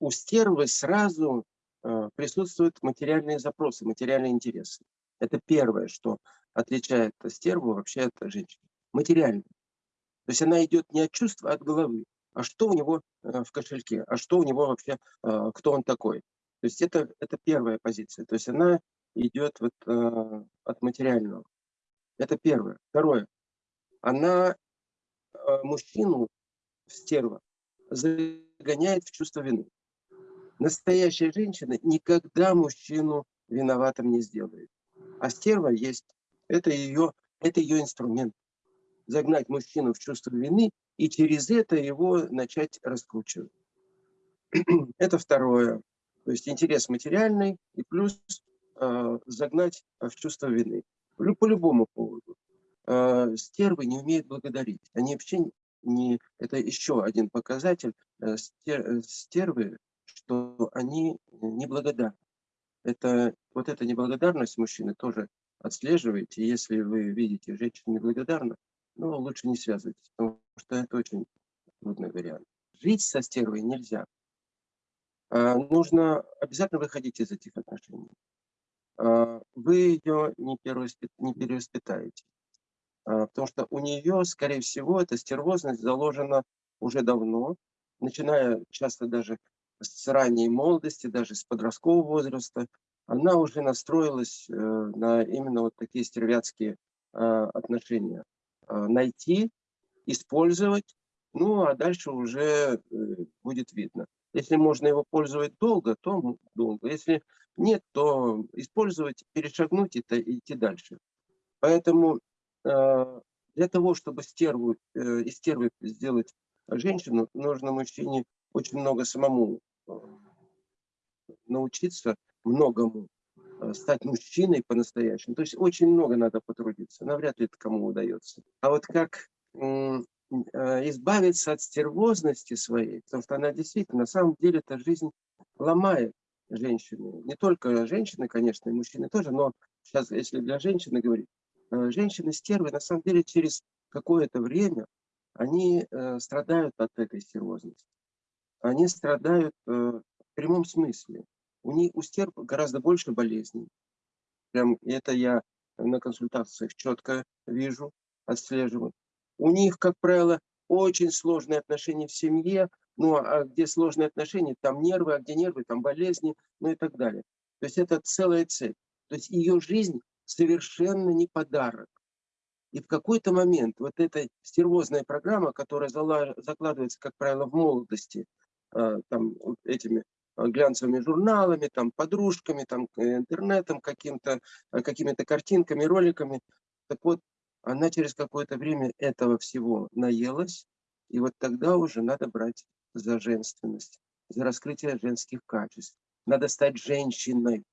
у стервы сразу э, присутствуют материальные запросы, материальные интересы. Это первое, что отличает стерву вообще от женщины. Материально. То есть она идет не от чувства, а от головы. А что у него э, в кошельке? А что у него вообще, э, кто он такой? То есть это, это первая позиция. То есть она идет вот, от материального. Это первое. Второе. Она мужчину, стерва, загоняет в чувство вины. Настоящая женщина никогда мужчину виноватым не сделает. А стерва есть. Это ее, это ее инструмент. Загнать мужчину в чувство вины и через это его начать раскручивать. это второе. То есть интерес материальный и плюс э, загнать в чувство вины. По любому поводу. Э, стервы не умеют благодарить. Они вообще не... Это еще один показатель э, стер, стервы, что они неблагодарны. Это, вот эта неблагодарность мужчины тоже отслеживаете. Если вы видите женщину неблагодарну, ну, лучше не связывайтесь, потому что это очень трудный вариант. Жить со стервой нельзя. А, нужно обязательно выходить из этих отношений. А, вы ее не, не перевоспитаете. А, потому что у нее, скорее всего, эта стервозность заложена уже давно, начиная часто даже с ранней молодости, даже с подросткового возраста. Она уже настроилась э, на именно вот такие стервятские отношения. Найти, использовать, ну а дальше уже э, будет видно. Если можно его пользовать долго, то долго. Если нет, то использовать, перешагнуть и идти дальше. Поэтому э, для того, чтобы стерву, э, из стервы сделать женщину, нужно мужчине очень много самому научиться многому, э, стать мужчиной по-настоящему. То есть очень много надо потрудиться. Навряд ли это кому удается. А вот как Э, избавиться от стервозности своей, потому что она действительно, на самом деле, эта жизнь ломает женщину. Не только женщины, конечно, и мужчины тоже, но сейчас, если для женщины говорить, э, женщины-стервы, на самом деле, через какое-то время они страдают от этой стервозности. Они страдают в прямом смысле. У, них, у стерв гораздо больше болезней. Прям это я на консультациях четко вижу, отслеживаю. У них, как правило, очень сложные отношения в семье, ну а где сложные отношения, там нервы, а где нервы, там болезни, ну и так далее. То есть это целая цель. То есть ее жизнь совершенно не подарок. И в какой-то момент вот эта стервозная программа, которая закладывается, как правило, в молодости, там, этими а, глянцевыми журналами, там, подружками, там, интернетом, каким-то, а, какими-то картинками, роликами. Так вот, она через какое-то время этого всего наелась, и вот тогда уже надо брать за женственность, за раскрытие женских качеств. Надо стать женщиной.